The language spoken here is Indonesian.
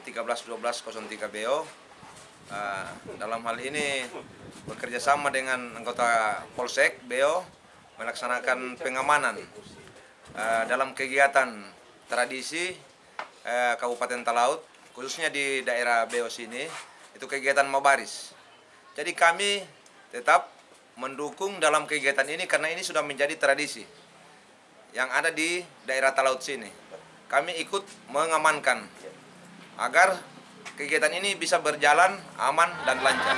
dari Koramil 131203 BO. Uh, dalam hal ini bekerja sama dengan anggota Polsek BO melaksanakan pengamanan uh, dalam kegiatan tradisi uh, Kabupaten Talaut khususnya di daerah BO sini itu kegiatan Mabaris. Jadi kami tetap mendukung dalam kegiatan ini karena ini sudah menjadi tradisi yang ada di daerah Talaut sini kami ikut mengamankan agar kegiatan ini bisa berjalan aman dan lancar.